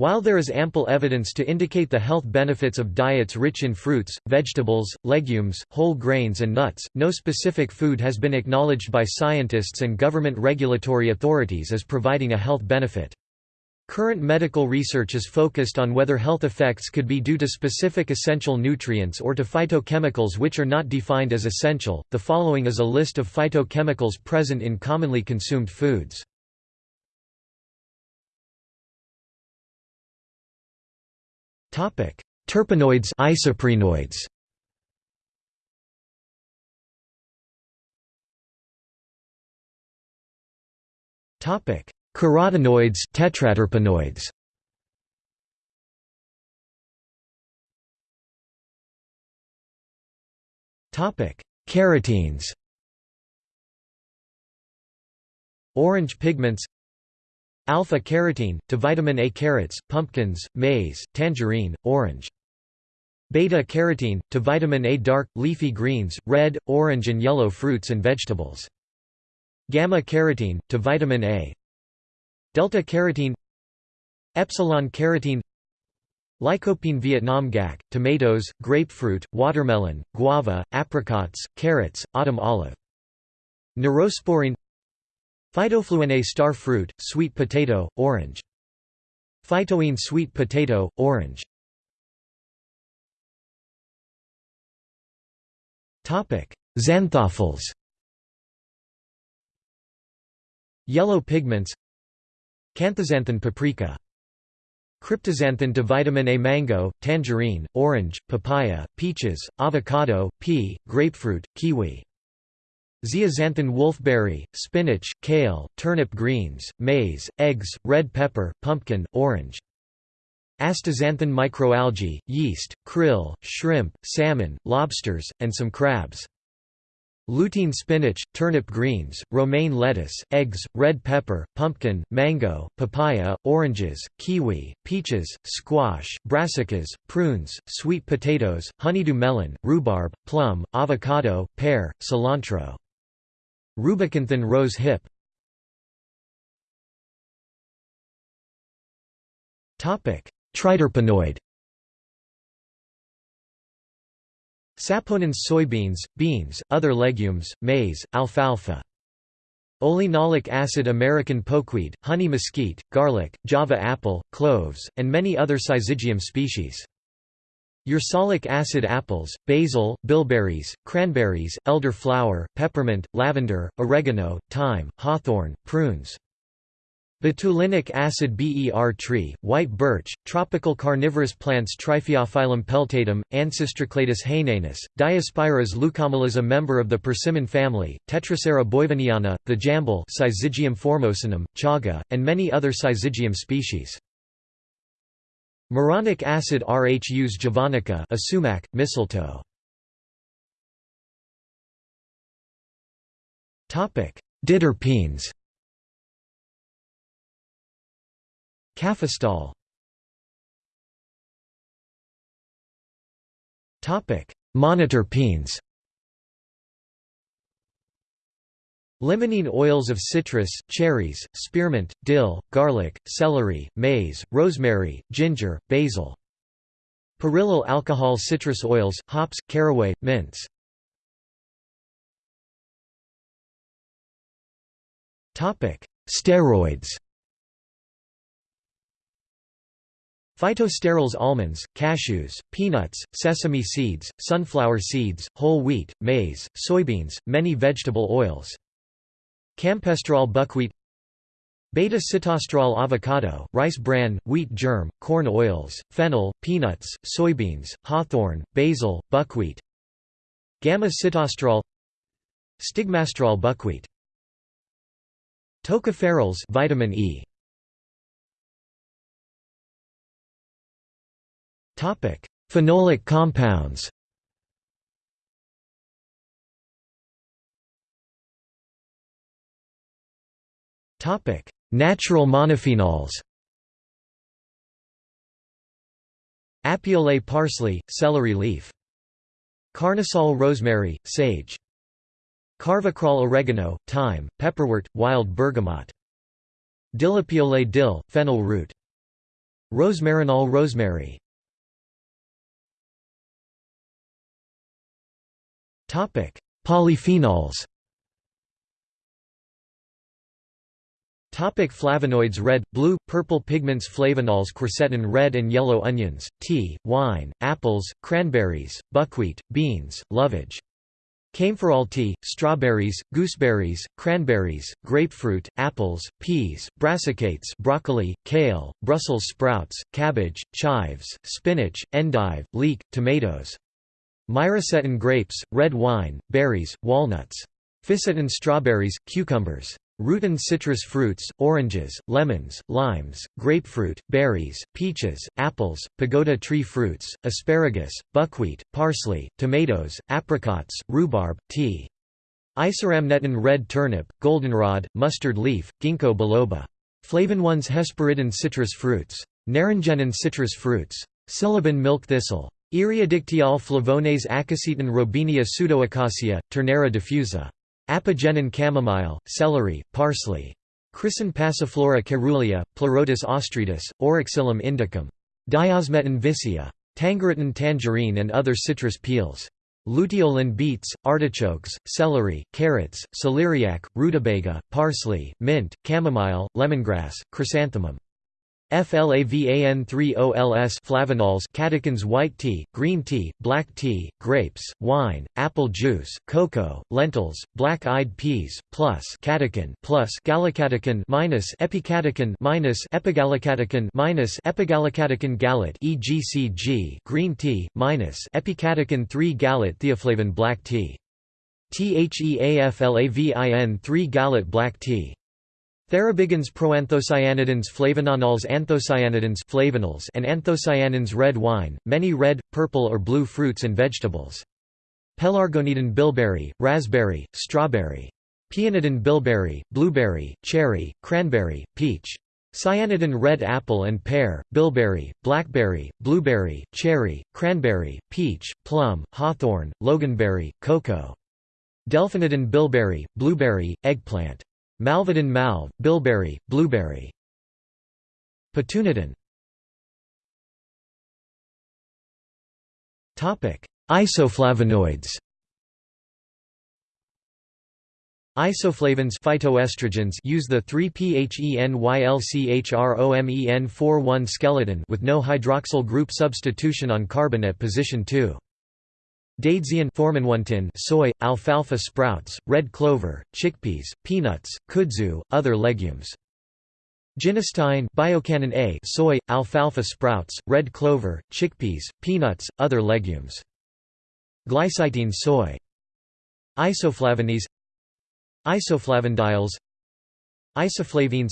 While there is ample evidence to indicate the health benefits of diets rich in fruits, vegetables, legumes, whole grains and nuts, no specific food has been acknowledged by scientists and government regulatory authorities as providing a health benefit. Current medical research is focused on whether health effects could be due to specific essential nutrients or to phytochemicals which are not defined as essential. The following is a list of phytochemicals present in commonly consumed foods. Terpenoids, isoprenoids. Topic: Carotenoids, tetraterpenoids. Topic: Carotenes. Orange pigments Alpha-carotene, to vitamin A carrots, pumpkins, maize, tangerine, orange. Beta-carotene, to vitamin A dark, leafy greens, red, orange and yellow fruits and vegetables. Gamma-carotene, to vitamin A. Delta-carotene Epsilon-carotene Lycopene Vietnam gac, tomatoes, grapefruit, watermelon, guava, apricots, carrots, autumn olive. Neurosporene Phytofluene star fruit, sweet potato, orange. Phytoene sweet potato, orange. Xanthophylls Yellow pigments Canthaxanthin paprika Cryptoxanthin to vitamin A mango, tangerine, orange, papaya, peaches, avocado, pea, grapefruit, kiwi Zeaxanthin wolfberry, spinach, kale, turnip greens, maize, eggs, red pepper, pumpkin, orange. Astaxanthin microalgae, yeast, krill, shrimp, salmon, lobsters, and some crabs. Lutein spinach, turnip greens, romaine lettuce, eggs, red pepper, pumpkin, mango, papaya, oranges, kiwi, peaches, squash, brassicas, prunes, sweet potatoes, honeydew melon, rhubarb, plum, avocado, pear, cilantro. Rubixanthin rose hip Triterpenoid Saponins soybeans, beans, other legumes, maize, alfalfa. Oleanolic acid American pokeweed, honey mesquite, garlic, java apple, cloves, and many other syzygium species. Ursolic acid apples, basil, bilberries, cranberries, elder flower, peppermint, lavender, oregano, thyme, hawthorn, prunes. Betulinic acid ber tree, white birch, tropical carnivorous plants Triphyophyllum peltatum, Ancistrocladus hainanus, leucomelas a member of the persimmon family, Tetracera boiviniana, the jamble Syzygium formosanum, chaga, and many other Syzygium species. Moronic acid Rhus javanica a sumac, mistletoe. Topic. Diterpenes Cafestol Monoterpenes Limonene oils of citrus, cherries, spearmint, dill, garlic, celery, maize, rosemary, ginger, basil. Perillyl alcohol citrus oils, hops, caraway, mints. Steroids Phytosterols almonds, cashews, peanuts, sesame seeds, sunflower seeds, whole wheat, maize, soybeans, many vegetable oils. Campesterol buckwheat Beta-sitosterol avocado, rice bran, wheat germ, corn oils, fennel, peanuts, soybeans, hawthorn, basil, buckwheat Gamma-sitosterol Stigmasterol buckwheat. Tocopherols vitamin E. Topic: Phenolic compounds Topic: Natural monophenols. Apiole parsley, celery leaf. Carnosol rosemary, sage. Carvacrol oregano, thyme, pepperwort, wild bergamot. Dillapiole dill, fennel root. Rosmarinol rosemary Topic: Polyphenols Topic flavonoids Red, blue, purple pigments Flavonols quercetin red and yellow onions, tea, wine, apples, cranberries, buckwheat, beans, lovage. Kaempferol tea, strawberries, gooseberries, cranberries, grapefruit, apples, peas, brassicas broccoli, kale, Brussels sprouts, cabbage, chives, spinach, endive, leek, tomatoes. Myricetin grapes, red wine, berries, walnuts. Fisetin strawberries, cucumbers. Rutin citrus fruits, oranges, lemons, limes, grapefruit, berries, peaches, apples, pagoda tree fruits, asparagus, buckwheat, parsley, tomatoes, apricots, rhubarb, tea. Isorhamnetin red turnip, goldenrod, mustard leaf, ginkgo biloba. Flavonoids hesperidin citrus fruits. Naringenin citrus fruits. Silybin milk thistle. Eriodictyol flavones acacetin robinia pseudoacacia, turnera diffusa. Apigenin chamomile, celery, parsley. Chrysin passiflora caerulea, Pleurotus ostreatus, Oroxylum indicum. Diosmetin vicia. Tangeritin tangerine and other citrus peels. Luteolin beets, artichokes, celery, carrots, celeriac, rutabaga, parsley, mint, chamomile, lemongrass, chrysanthemum. FLAVAN3OLS flavanols catechins white tea, green tea, black tea, grapes, wine, apple juice, cocoa, lentils, black-eyed peas, plus catechin plus gallocatechin minus epicatechin minus epigallocatechin minus epigallocatechin gallate EGCG green tea minus epicatechin 3 gallate theaflavin black tea. THEAFLAVIN 3 gallate black tea Thearubigins proanthocyanidins flavanonols anthocyanidins flavonols and anthocyanins red wine, many red, purple or blue fruits and vegetables. Pelargonidin bilberry, raspberry, strawberry. Peonidin bilberry, blueberry, cherry, cranberry, peach. Cyanidin red apple and pear, bilberry, blackberry, blueberry, cherry, cranberry, peach, plum, hawthorn, loganberry, cocoa. Delphinidin bilberry, blueberry, eggplant. Malvidin malve, bilberry, blueberry. Petunidin Isoflavonoids Isoflavins phytoestrogens use the 3-PHENYLCHROMEN41 skeleton with no hydroxyl group substitution on carbon at position 2. Daidzein soy, alfalfa sprouts, red clover, chickpeas, peanuts, kudzu, other legumes. Genistein biochanin A soy, alfalfa sprouts, red clover, chickpeas, peanuts, other legumes. Glycitein soy. Isoflavones Isoflavondiles Isoflavines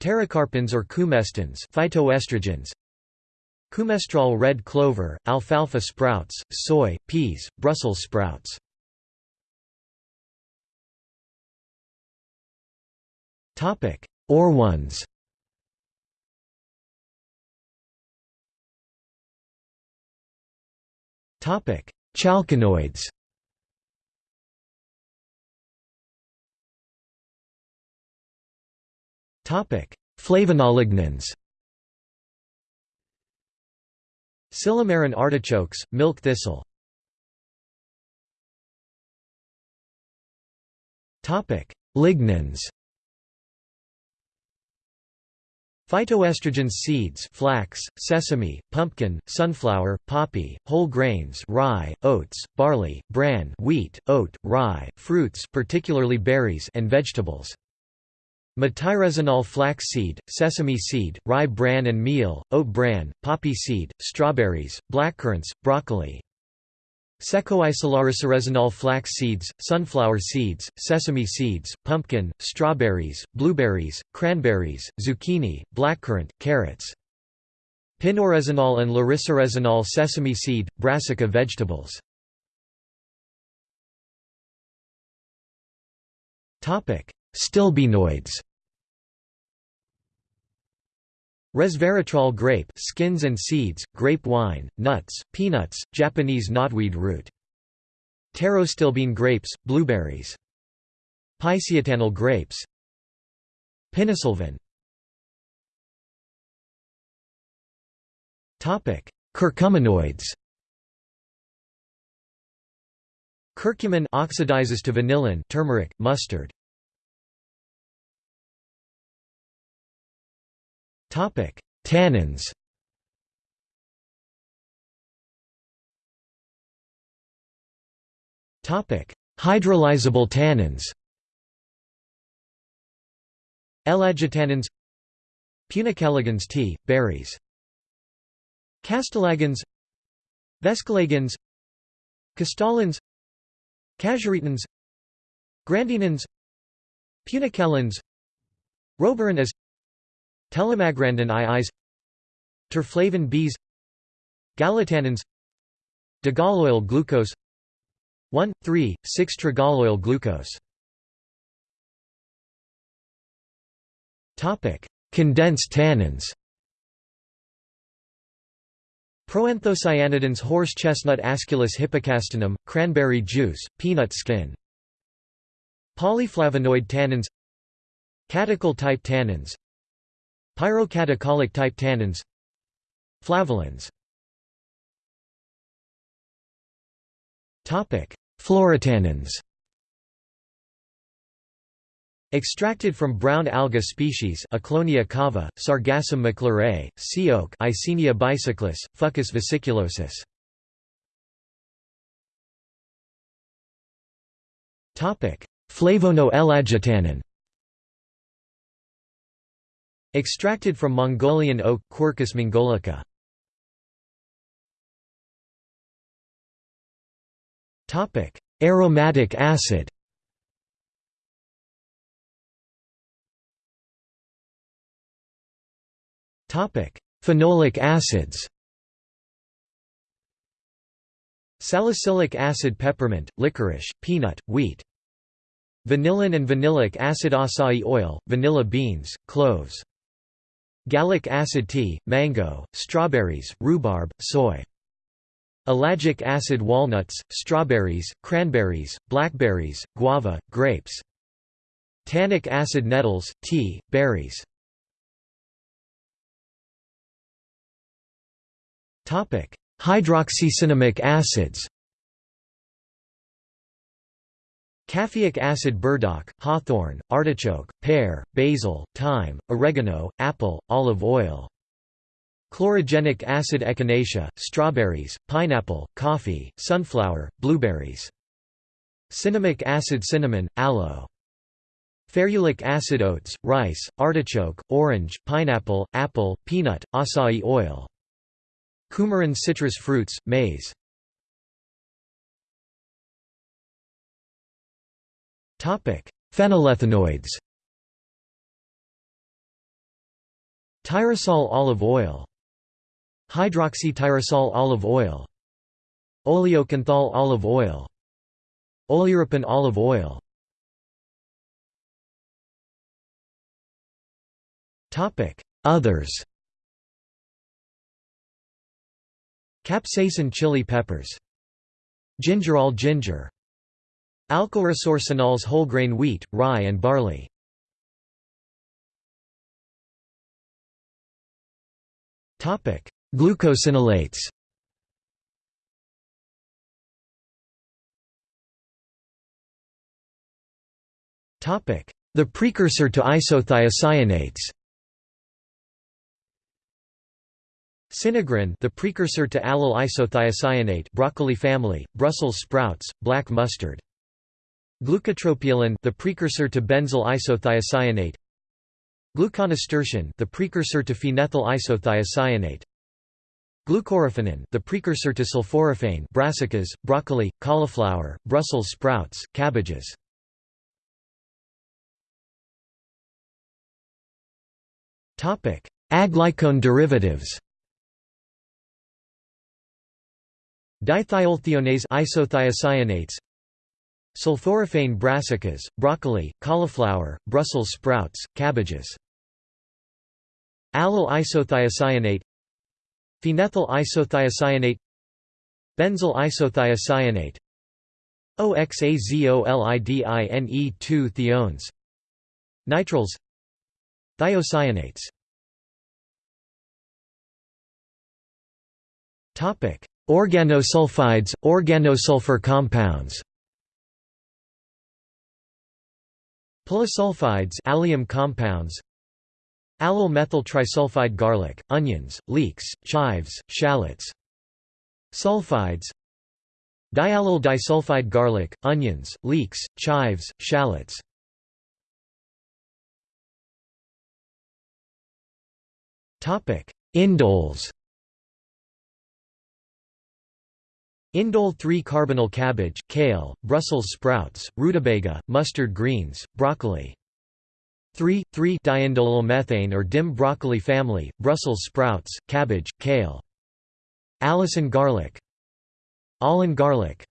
Pterocarpins or coumestans phytoestrogens Coumestrol red clover, alfalfa sprouts, soy, peas, Brussels sprouts. Topic: Aurones Chalconoids Flavonolignans Silymarin artichokes, milk thistle Lignans Phytoestrogens seeds flax, sesame, pumpkin, sunflower, poppy, whole grains rye, oats, barley, bran wheat, oat, rye, fruits particularly berries and vegetables. Matairesinol flax seed, sesame seed, rye bran and meal, oat bran, poppy seed, strawberries, blackcurrants, broccoli. Secoisolariciresinol flax seeds, sunflower seeds, sesame seeds, pumpkin, strawberries, blueberries, cranberries, zucchini, blackcurrant, carrots. Pinoresinol and lariciresinol sesame seed, brassica vegetables. Stilbenoids Resveratrol grape skins and seeds, grape wine, nuts, peanuts, Japanese knotweed root. Pterostilbene grapes, blueberries. Piceatannol grapes Pinosylvin Curcuminoids Curcumin oxidizes to vanillin turmeric, mustard. Topic: Tannins. Topic: Hydrolyzable tannins. Ellagitannins. Punicalagins tea, berries. Castalagins. Vescalagins. Castalins Casuarictins Grandinins. Punicalins Rovarin as Tellimagrandin iis Terflavin Bs Gallotannins Digalloyl glucose 1,3,6-trigalloyl glucose. Condensed tannins. Proanthocyanidins horse chestnut Aesculus hippocastanum, cranberry juice, peanut skin. Polyflavonoid tannins. Catechol-type tannins Pyrocatecholic-type tannins Flavolins Phlorotannins Extracted from brown alga species Ecklonia cava, Sargassum maclarae, sea oak Eisenia bicyclis, Fucus vesiculosus. Flavono-ellagitannin Extracted from Mongolian oak Quercus mongolica. Topic: Aromatic acid. Topic: Phenolic acids. Salicylic acid peppermint, licorice, peanut, wheat. Vanillin and vanillic acid acai oil, vanilla beans, cloves Gallic acid tea, mango, strawberries, rhubarb, soy. Ellagic acid walnuts, strawberries, cranberries, blackberries, guava, grapes. Tannic acid nettles, tea, berries. Hydroxycinnamic acids Caffeic acid burdock, hawthorn, artichoke, pear, basil, thyme, oregano, apple, olive oil. Chlorogenic acid echinacea, strawberries, pineapple, coffee, sunflower, blueberries. Cinnamic acid cinnamon, aloe. Ferulic acid oats, rice, artichoke, orange, pineapple, apple, peanut, acai oil. Coumarin citrus fruits, maize Phenylethanoids Tyrosol olive oil. Hydroxytyrosol olive oil. Oleocanthal olive oil. Oleuropein olive oil. Others. Capsaicin chili peppers. Gingerol ginger. Alkylresorcinols whole grain wheat, rye and barley. Glucosinolates. The precursor to isothiocyanates. Sinigrin the precursor to allyl isothiocyanate broccoli family, Brussels sprouts, black mustard. Glucotropaeolin the precursor to benzyl isothiocyanate Gluconasturtiin the precursor to phenethyl isothiocyanate Glucoraphanin the precursor to sulforaphane brassicas, broccoli, cauliflower, Brussels sprouts, cabbages. Topic: Aglycone derivatives. Dithiolthionease isothiocyanates Sulforaphane brassicas, broccoli, cauliflower, Brussels sprouts, cabbages. Allyl isothiocyanate Phenethyl isothiocyanate Benzyl isothiocyanate OXAZOLIDINE2 thiones Nitriles Thiocyanates Organosulfides, organosulfur compounds Polysulfides allium compounds Allyl methyl trisulfide garlic, onions, leeks, chives, shallots Sulfides Diallyl disulfide garlic, onions, leeks, chives, shallots. Indoles Indole 3-carbinol cabbage, kale, Brussels sprouts, rutabaga, mustard greens, broccoli. 3,3-diindolylmethane or dim broccoli family, Brussels sprouts, cabbage, kale. Allicin garlic. Alliin garlic.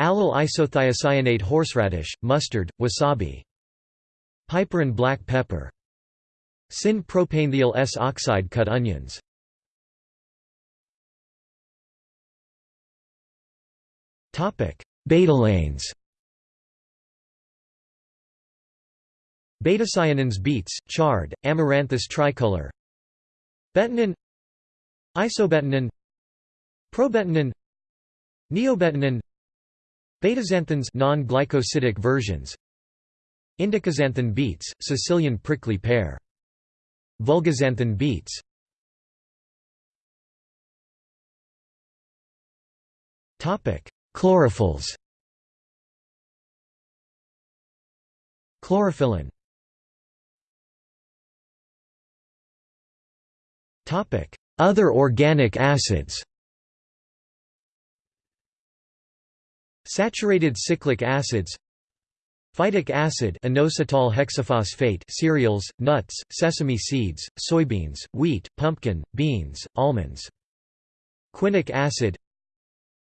Allyl isothiocyanate horseradish, mustard, wasabi. Piperine black pepper. Syn-propanethiol S oxide cut onions Betalains Betacyanins beets, chard, amaranthus tricolor. Betanin. Isobetanin Probetanin Neobetanin Betaxanthins non-glycosidic versions. Indicaxanthin beets, Sicilian prickly pear. Vulgaxanthin beets Chlorophylls. Chlorophyllin. Other organic acids. Saturated cyclic acids. Phytic acid inositol hexaphosphate cereals, nuts, sesame seeds, soybeans, wheat, pumpkin, beans, almonds. Quinic acid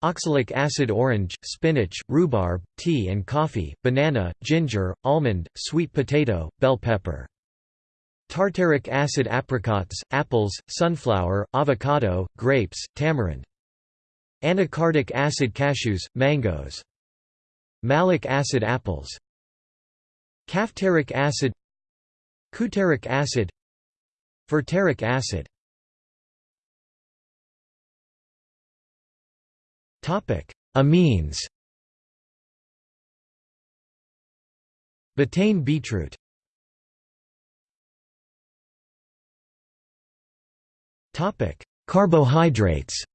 Oxalic acid orange, spinach, rhubarb, tea and coffee, banana, ginger, almond, sweet potato, bell pepper. Tartaric acid apricots, apples, sunflower, avocado, grapes, tamarind. Anacardic acid cashews, mangoes. Malic acid apples. Caftaric acid Coutaric acid Fertaric acid Amines. Betaine beetroot. Topic. Carbohydrates.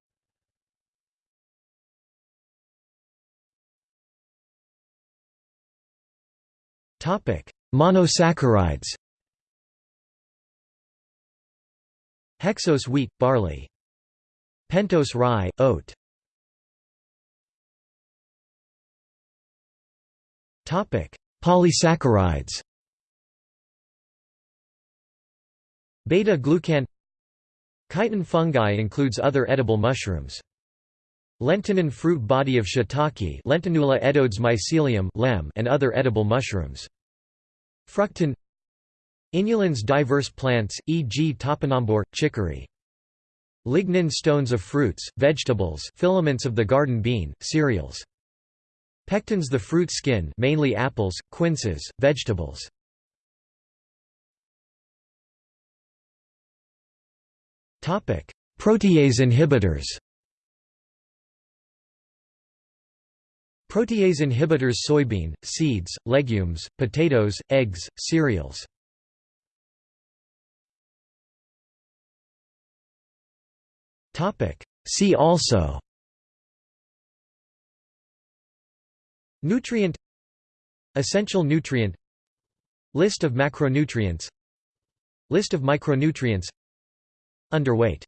Topic. Monosaccharides. Hexose wheat, barley. Pentose rye, oat Polysaccharides Beta-glucan Chitin fungi includes other edible mushrooms. Lentinan fruit body of shiitake Lentinula edodes mycelium and other edible mushrooms. Fructan Inulins diverse plants, e.g. topinambur, chicory. Lignin stones of fruits, vegetables filaments of the garden bean, cereals. Pectins the fruit skin mainly apples, quinces, vegetables. Protease inhibitors Protease inhibitors soybean, seeds, legumes, potatoes, eggs, cereals. See also Nutrient Essential nutrient List of macronutrients List of micronutrients Underweight